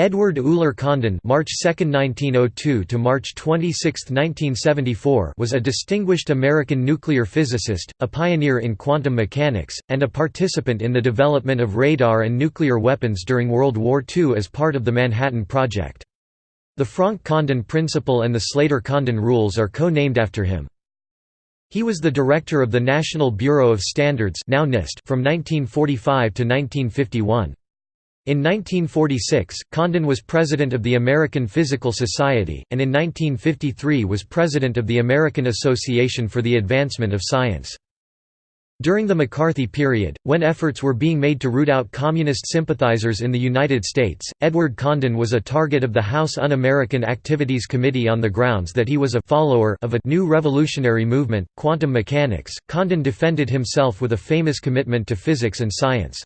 Edward Uhler Condon (March 2, 1902 to March 26, 1974) was a distinguished American nuclear physicist, a pioneer in quantum mechanics, and a participant in the development of radar and nuclear weapons during World War II as part of the Manhattan Project. The Franck-Condon principle and the Slater-Condon rules are co-named after him. He was the director of the National Bureau of Standards now NIST from 1945 to 1951. In 1946, Condon was president of the American Physical Society, and in 1953 was president of the American Association for the Advancement of Science. During the McCarthy period, when efforts were being made to root out communist sympathizers in the United States, Edward Condon was a target of the House Un-American Activities Committee on the grounds that he was a follower of a new revolutionary movement, quantum mechanics. Condon defended himself with a famous commitment to physics and science.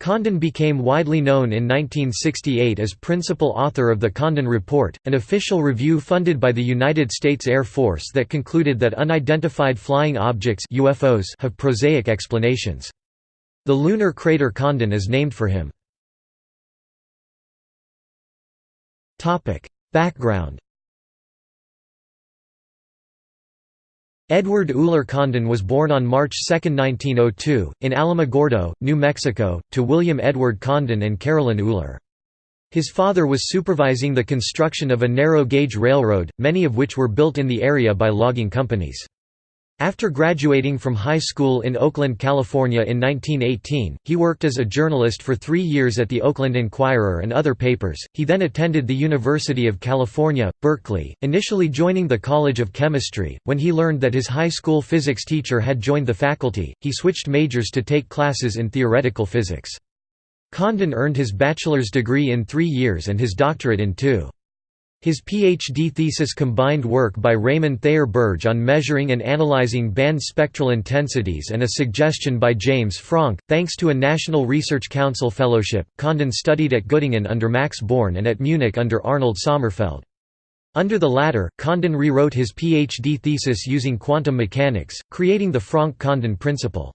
Condon became widely known in 1968 as principal author of the Condon Report, an official review funded by the United States Air Force that concluded that unidentified flying objects UFOs have prosaic explanations. The lunar crater Condon is named for him. Background Edward Uhler Condon was born on March 2, 1902, in Alamogordo, New Mexico, to William Edward Condon and Carolyn Uhler. His father was supervising the construction of a narrow-gauge railroad, many of which were built in the area by logging companies. After graduating from high school in Oakland, California in 1918, he worked as a journalist for three years at the Oakland Enquirer and other papers. He then attended the University of California, Berkeley, initially joining the College of Chemistry. When he learned that his high school physics teacher had joined the faculty, he switched majors to take classes in theoretical physics. Condon earned his bachelor's degree in three years and his doctorate in two. His PhD thesis combined work by Raymond Thayer Birge on measuring and analyzing band spectral intensities and a suggestion by James Franck. Thanks to a National Research Council fellowship, Condon studied at Göttingen under Max Born and at Munich under Arnold Sommerfeld. Under the latter, Condon rewrote his PhD thesis using quantum mechanics, creating the Franck-Condon principle.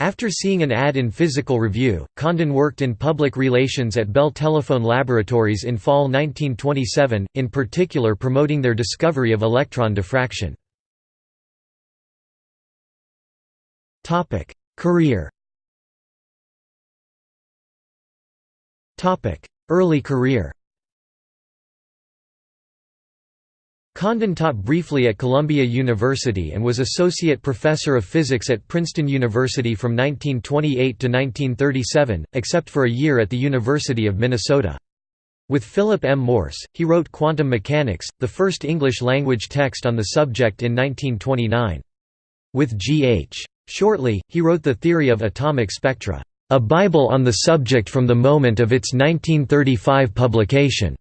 After seeing an ad in Physical Review, Condon worked in public relations at Bell Telephone Laboratories in fall 1927, in particular promoting their discovery of electron diffraction. Career Early career Condon taught briefly at Columbia University and was associate professor of physics at Princeton University from 1928 to 1937, except for a year at the University of Minnesota. With Philip M. Morse, he wrote Quantum Mechanics, the first English-language text on the subject in 1929. With G. H. Shortley, he wrote The Theory of Atomic Spectra, a Bible on the subject from the moment of its 1935 publication.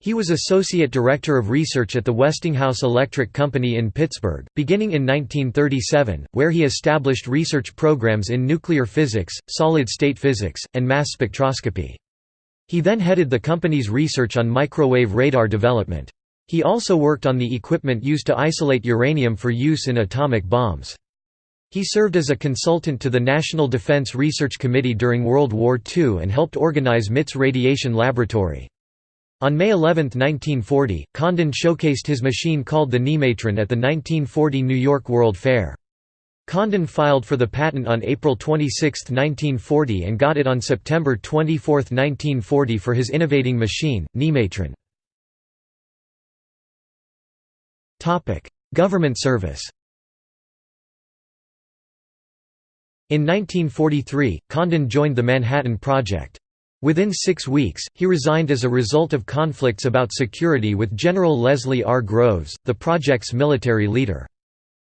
He was Associate Director of Research at the Westinghouse Electric Company in Pittsburgh, beginning in 1937, where he established research programs in nuclear physics, solid-state physics, and mass spectroscopy. He then headed the company's research on microwave radar development. He also worked on the equipment used to isolate uranium for use in atomic bombs. He served as a consultant to the National Defense Research Committee during World War II and helped organize MIT's radiation laboratory. On May 11, 1940, Condon showcased his machine called the Nimatron at the 1940 New York World Fair. Condon filed for the patent on April 26, 1940 and got it on September 24, 1940 for his innovating machine, Nimatron. Government service In 1943, Condon joined the Manhattan Project. Within six weeks, he resigned as a result of conflicts about security with General Leslie R. Groves, the project's military leader.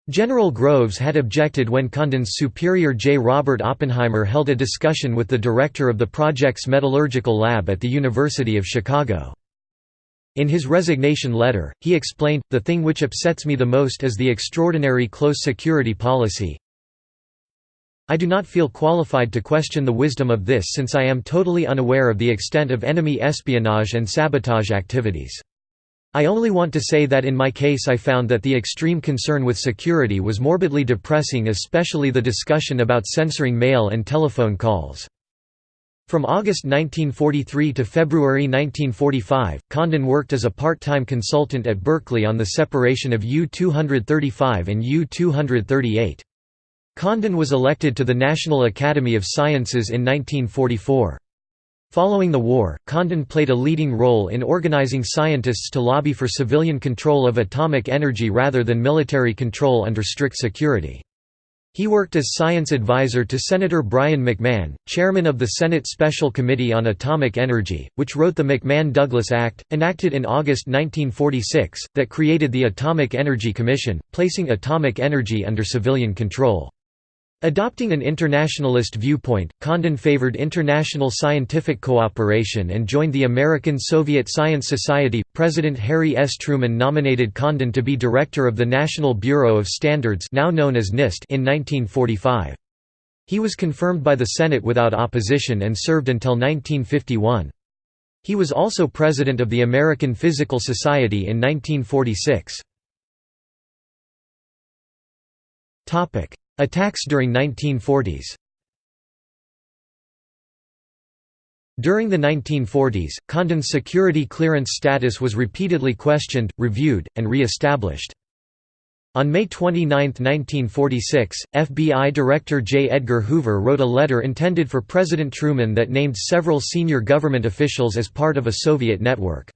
General Groves had objected when Condon's superior J. Robert Oppenheimer held a discussion with the director of the project's metallurgical lab at the University of Chicago. In his resignation letter, he explained, the thing which upsets me the most is the extraordinary close security policy, I do not feel qualified to question the wisdom of this since I am totally unaware of the extent of enemy espionage and sabotage activities. I only want to say that in my case I found that the extreme concern with security was morbidly depressing especially the discussion about censoring mail and telephone calls. From August 1943 to February 1945, Condon worked as a part-time consultant at Berkeley on the separation of U-235 and U-238. Condon was elected to the National Academy of Sciences in 1944. Following the war, Condon played a leading role in organizing scientists to lobby for civilian control of atomic energy rather than military control under strict security. He worked as science advisor to Senator Brien McMahon, chairman of the Senate Special Committee on Atomic Energy, which wrote the McMahon-Douglas Act, enacted in August 1946, that created the Atomic Energy Commission, placing atomic energy under civilian control. Adopting an internationalist viewpoint, Condon favored international scientific cooperation and joined the American Soviet Science Society. President Harry S. Truman nominated Condon to be director of the National Bureau of Standards, now known as NIST, in 1945. He was confirmed by the Senate without opposition and served until 1951. He was also president of the American Physical Society in 1946. Topic: Attacks during 1940s During the 1940s, Condon's security clearance status was repeatedly questioned, reviewed, and re-established. On May 29, 1946, FBI Director J. Edgar Hoover wrote a letter intended for President Truman that named several senior government officials as part of a Soviet network.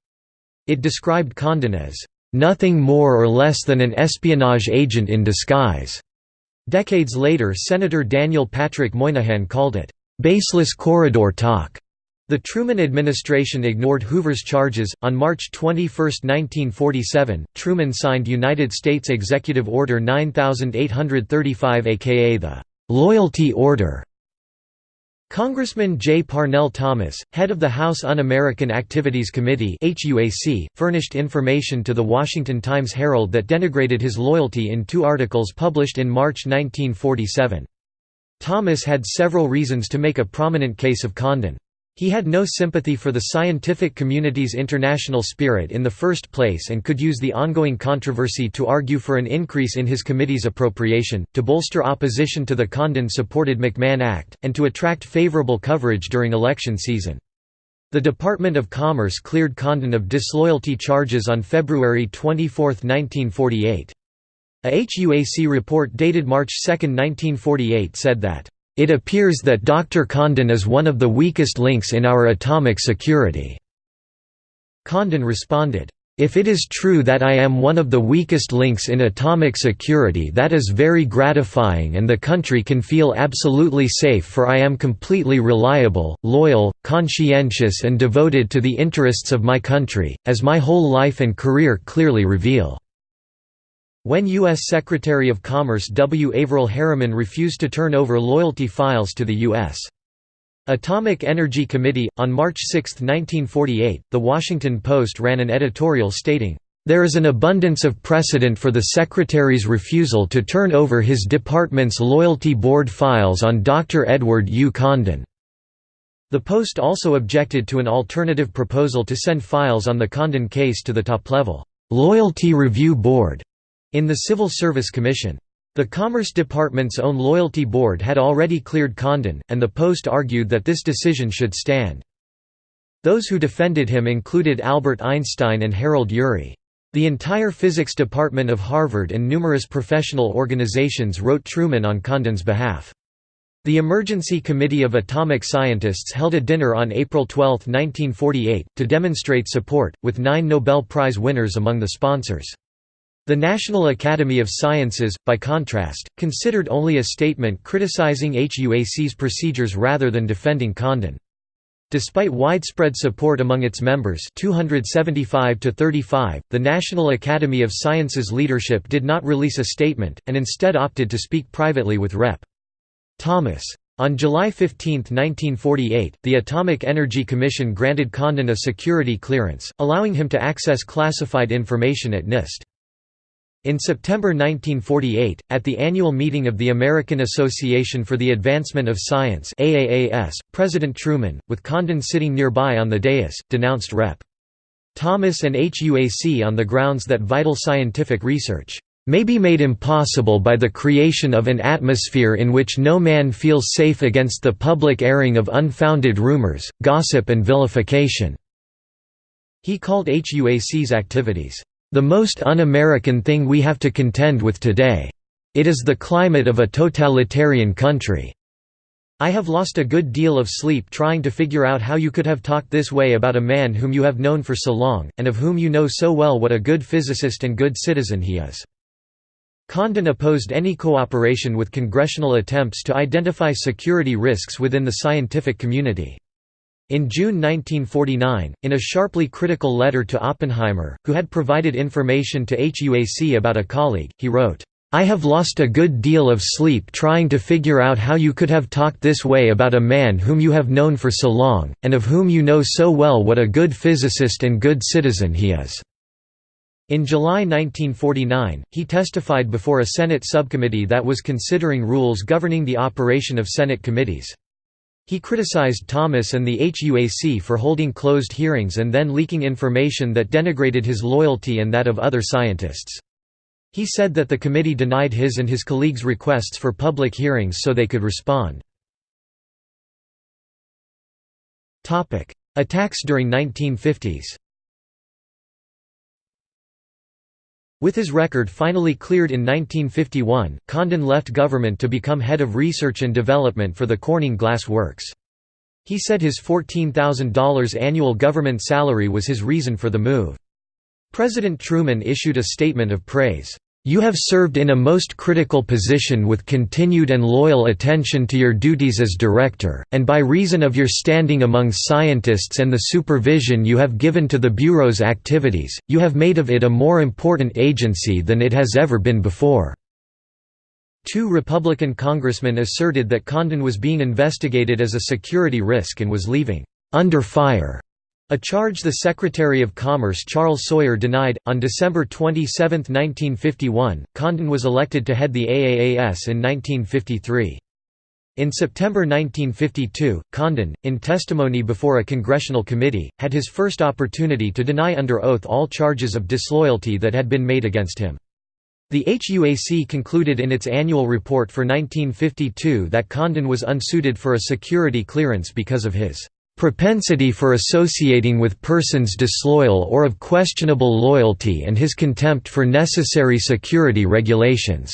It described Condon as, "...nothing more or less than an espionage agent in disguise." Decades later Senator Daniel Patrick Moynihan called it, "...baseless corridor talk." The Truman administration ignored Hoover's charges. On March 21, 1947, Truman signed United States Executive Order 9835 aka the Loyalty Order, Congressman J. Parnell Thomas, head of the House Un-American Activities Committee furnished information to The Washington Times-Herald that denigrated his loyalty in two articles published in March 1947. Thomas had several reasons to make a prominent case of Condon. He had no sympathy for the scientific community's international spirit in the first place and could use the ongoing controversy to argue for an increase in his committee's appropriation, to bolster opposition to the Condon-supported McMahon Act, and to attract favorable coverage during election season. The Department of Commerce cleared Condon of disloyalty charges on February 24, 1948. A HUAC report dated March 2, 1948 said that it appears that Dr. Condon is one of the weakest links in our atomic security." Condon responded, if it is true that I am one of the weakest links in atomic security that is very gratifying and the country can feel absolutely safe for I am completely reliable, loyal, conscientious and devoted to the interests of my country, as my whole life and career clearly reveal." When U.S. Secretary of Commerce W. Averell Harriman refused to turn over loyalty files to the U.S. Atomic Energy Committee, on March 6, 1948, The Washington Post ran an editorial stating, "...there is an abundance of precedent for the Secretary's refusal to turn over his department's Loyalty Board files on Dr. Edward U. Condon." The Post also objected to an alternative proposal to send files on the Condon case to the top-level, "...loyalty review board." In the Civil Service Commission. The Commerce Department's own loyalty board had already cleared Condon, and the Post argued that this decision should stand. Those who defended him included Albert Einstein and Harold Urey. The entire physics department of Harvard and numerous professional organizations wrote Truman on Condon's behalf. The Emergency Committee of Atomic Scientists held a dinner on April 12, 1948, to demonstrate support, with nine Nobel Prize winners among the sponsors. The National Academy of Sciences, by contrast, considered only a statement criticizing HUAC's procedures rather than defending Condon. Despite widespread support among its members 275 to 35, the National Academy of Sciences leadership did not release a statement, and instead opted to speak privately with Rep. Thomas. On July 15, 1948, the Atomic Energy Commission granted Condon a security clearance, allowing him to access classified information at NIST. In September 1948, at the annual meeting of the American Association for the Advancement of Science AAAS, President Truman, with Condon sitting nearby on the dais, denounced Rep. Thomas and HUAC on the grounds that vital scientific research, may be made impossible by the creation of an atmosphere in which no man feels safe against the public airing of unfounded rumors, gossip and vilification." He called HUAC's activities, "...the most un-American thing we have to contend with today. It is the climate of a totalitarian country." I have lost a good deal of sleep trying to figure out how you could have talked this way about a man whom you have known for so long, and of whom you know so well what a good physicist and good citizen he is. Condon opposed any cooperation with congressional attempts to identify security risks within the scientific community. In June 1949, in a sharply critical letter to Oppenheimer, who had provided information to HUAC about a colleague, he wrote, I have lost a good deal of sleep trying to figure out how you could have talked this way about a man whom you have known for so long, and of whom you know so well what a good physicist and good citizen he is." In July 1949, he testified before a Senate subcommittee that was considering rules governing the operation of Senate committees. He criticized Thomas and the HUAC for holding closed hearings and then leaking information that denigrated his loyalty and that of other scientists. He said that the committee denied his and his colleagues' requests for public hearings so they could respond. Attacks during 1950s With his record finally cleared in 1951, Condon left government to become head of research and development for the Corning Glass Works. He said his $14,000 annual government salary was his reason for the move. President Truman issued a statement of praise. You have served in a most critical position with continued and loyal attention to your duties as director, and by reason of your standing among scientists and the supervision you have given to the Bureau's activities, you have made of it a more important agency than it has ever been before." Two Republican congressmen asserted that Condon was being investigated as a security risk and was leaving, "...under fire." A charge the Secretary of Commerce Charles Sawyer denied. On December 27, 1951, Condon was elected to head the AAAS in 1953. In September 1952, Condon, in testimony before a congressional committee, had his first opportunity to deny under oath all charges of disloyalty that had been made against him. The HUAC concluded in its annual report for 1952 that Condon was unsuited for a security clearance because of his propensity for associating with persons disloyal or of questionable loyalty and his contempt for necessary security regulations."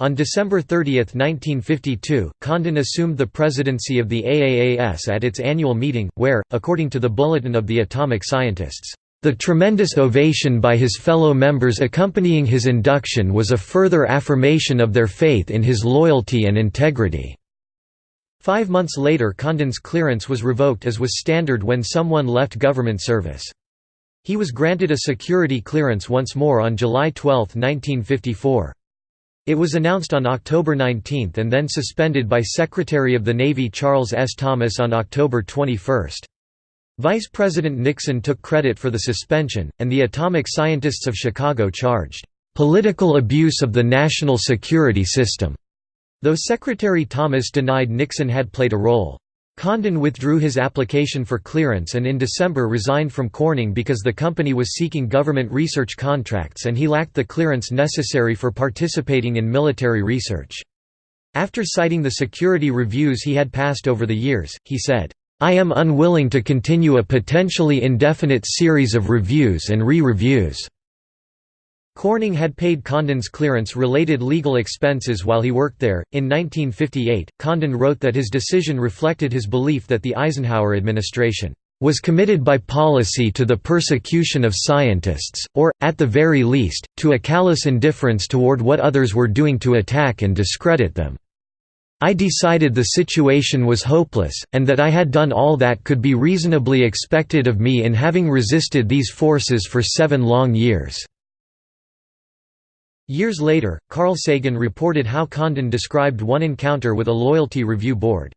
On December 30, 1952, Condon assumed the presidency of the AAAS at its annual meeting, where, according to the Bulletin of the Atomic Scientists, "...the tremendous ovation by his fellow members accompanying his induction was a further affirmation of their faith in his loyalty and integrity." Five months later Condon's clearance was revoked as was standard when someone left government service. He was granted a security clearance once more on July 12, 1954. It was announced on October 19 and then suspended by Secretary of the Navy Charles S. Thomas on October 21. Vice President Nixon took credit for the suspension, and the atomic scientists of Chicago charged, "...political abuse of the national security system." Though Secretary Thomas denied Nixon had played a role. Condon withdrew his application for clearance and in December resigned from Corning because the company was seeking government research contracts and he lacked the clearance necessary for participating in military research. After citing the security reviews he had passed over the years, he said, "'I am unwilling to continue a potentially indefinite series of reviews and re-reviews. Corning had paid Condon's clearance-related legal expenses while he worked there. In 1958, Condon wrote that his decision reflected his belief that the Eisenhower administration was committed by policy to the persecution of scientists, or, at the very least, to a callous indifference toward what others were doing to attack and discredit them. I decided the situation was hopeless, and that I had done all that could be reasonably expected of me in having resisted these forces for seven long years. Years later, Carl Sagan reported how Condon described one encounter with a loyalty review board.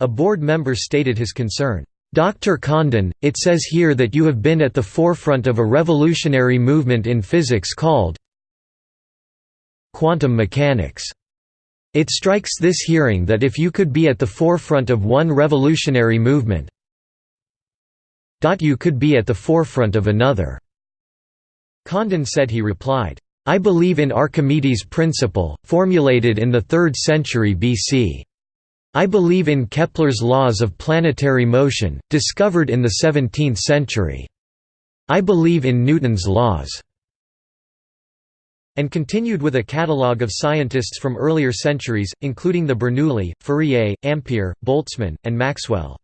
A board member stated his concern, "'Dr. Condon, it says here that you have been at the forefront of a revolutionary movement in physics called quantum mechanics. It strikes this hearing that if you could be at the forefront of one revolutionary movement you could be at the forefront of another." Condon said he replied, I believe in Archimedes' principle, formulated in the 3rd century BC. I believe in Kepler's laws of planetary motion, discovered in the 17th century. I believe in Newton's laws." and continued with a catalogue of scientists from earlier centuries, including the Bernoulli, Fourier, Ampere, Boltzmann, and Maxwell.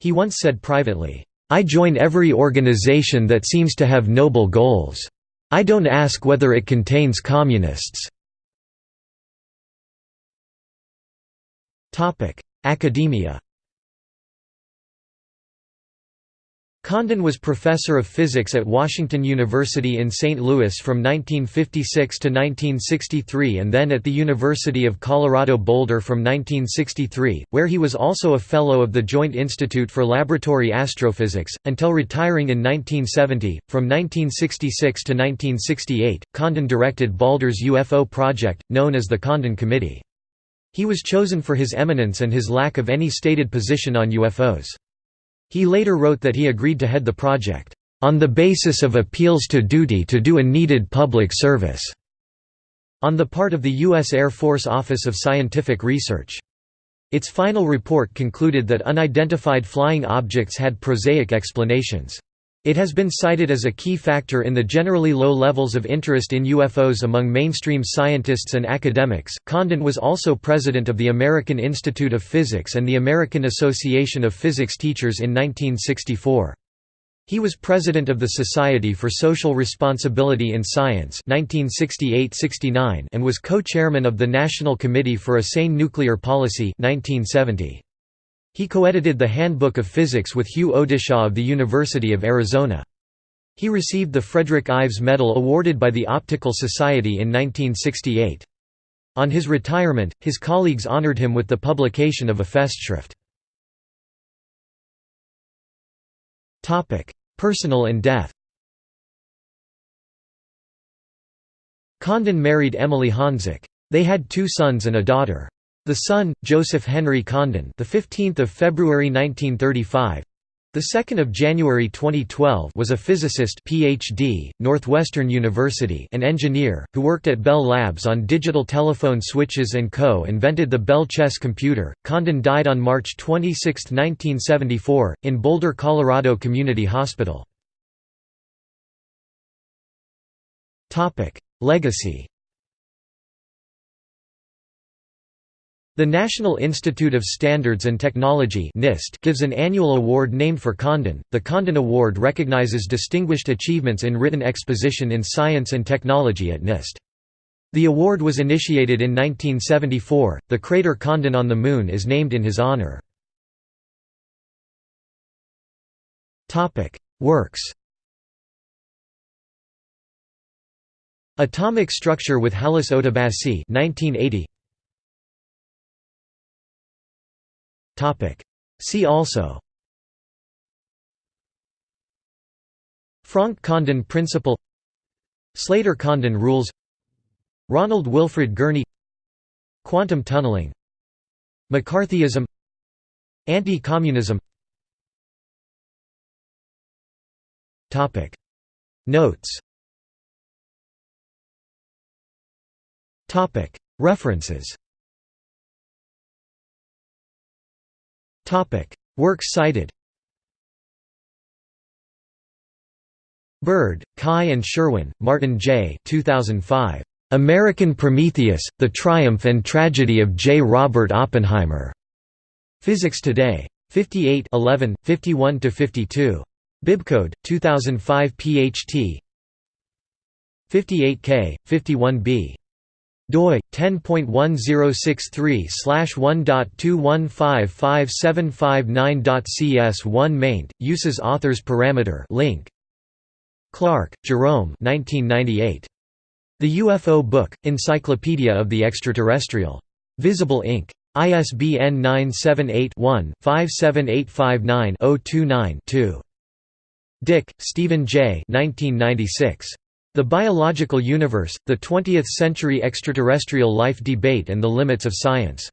He once said privately, I join every organization that seems to have noble goals. I don't ask whether it contains communists. Academia Condon was professor of physics at Washington University in St. Louis from 1956 to 1963 and then at the University of Colorado Boulder from 1963, where he was also a Fellow of the Joint Institute for Laboratory Astrophysics, until retiring in 1970. From 1966 to 1968, Condon directed Boulder's UFO project, known as the Condon Committee. He was chosen for his eminence and his lack of any stated position on UFOs. He later wrote that he agreed to head the project, "...on the basis of appeals to duty to do a needed public service." on the part of the U.S. Air Force Office of Scientific Research. Its final report concluded that unidentified flying objects had prosaic explanations. It has been cited as a key factor in the generally low levels of interest in UFOs among mainstream scientists and academics. Condon was also president of the American Institute of Physics and the American Association of Physics Teachers in 1964. He was president of the Society for Social Responsibility in Science 1968–69 and was co-chairman of the National Committee for a Sane Nuclear Policy 1970. He co-edited the Handbook of Physics with Hugh Odishaw of the University of Arizona. He received the Frederick Ives Medal awarded by the Optical Society in 1968. On his retirement, his colleagues honored him with the publication of a Festschrift. Personal and death Condon married Emily Honzik. They had two sons and a daughter. The son, Joseph Henry Condon, the 15th of February 1935, the 2nd of January 2012, was a physicist PhD, Northwestern University, and engineer who worked at Bell Labs on digital telephone switches and co-invented the Belle Chess computer. Condon died on March 26, 1974, in Boulder, Colorado Community Hospital. Legacy The National Institute of Standards and Technology (NIST) gives an annual award named for Condon. The Condon Award recognizes distinguished achievements in written exposition in science and technology at NIST. The award was initiated in 1974. The crater Condon on the Moon is named in his honor. Topic: Works. Atomic Structure with Halis Odabaşi 1980 See also Franck-Condon principle Slater-Condon rules Ronald Wilfred Gurney Quantum tunneling McCarthyism Anti-communism Notes References Works cited Bird, Kai and Sherwin, Martin J. 2005. American Prometheus, The Triumph and Tragedy of J. Robert Oppenheimer. Physics Today. 58 11, 51–52. Bibcode, 2005 PHT 58K, 51B doi 10.10631.2155759.cs1 maint uses authors parameter link Clark, Jerome 1998 The UFO Book Encyclopedia of the Extraterrestrial Visible Inc ISBN 978-1-57859-029-2. Dick, Stephen J. 1996. The Biological Universe, the Twentieth-Century Extraterrestrial Life Debate and the Limits of Science.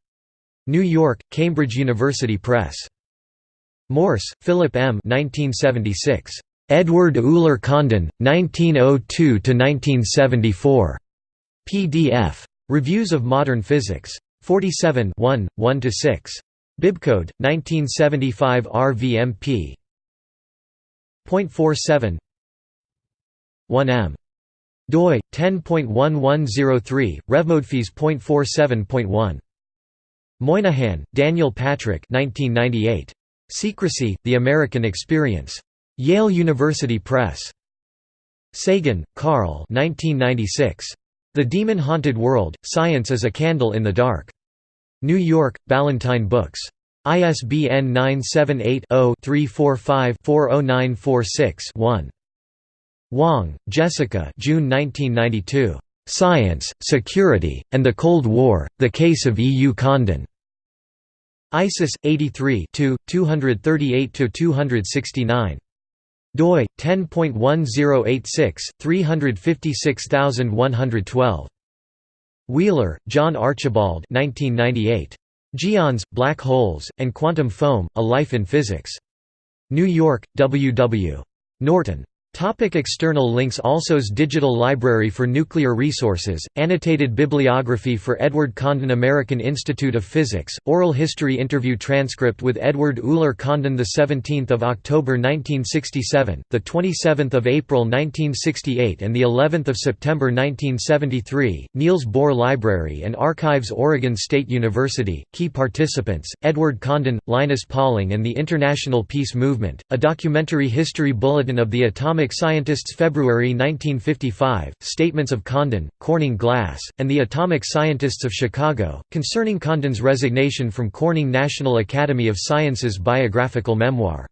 New York, Cambridge University Press. Morse, Philip M. 1976. Edward Uhler Condon, 1902–1974. PDF. Reviews of Modern Physics. 47 1, 1–6. Bibcode, 1975 RVMP. 0.47 1m. Doi 10.1103 revmodefees.47.1 Moynihan, Daniel Patrick 1998 Secrecy: The American Experience. Yale University Press. Sagan, Carl 1996 The Demon-Haunted World: Science as a Candle in the Dark. New York, Ballantine Books. ISBN 978 0 345 40946 1. Wang, Jessica June 1992. Science, Security, and the Cold War, The Case of E. U. Condon. ISIS, 83 238–269. doi, 10.1086, 356112. Wheeler, John Archibald 1998. Geons, Black Holes, and Quantum Foam, A Life in Physics. New York, W. W. Norton. Topic external links Alsos Digital Library for Nuclear Resources, Annotated Bibliography for Edward Condon American Institute of Physics, Oral History Interview Transcript with Edward Uhler Condon 17 October 1967, 27 April 1968 and of September 1973, Niels Bohr Library and Archives Oregon State University, Key Participants, Edward Condon, Linus Pauling and the International Peace Movement, a documentary history bulletin of the atomic Atomic Scientists February 1955, Statements of Condon, Corning Glass, and the Atomic Scientists of Chicago, concerning Condon's resignation from Corning National Academy of Sciences biographical memoir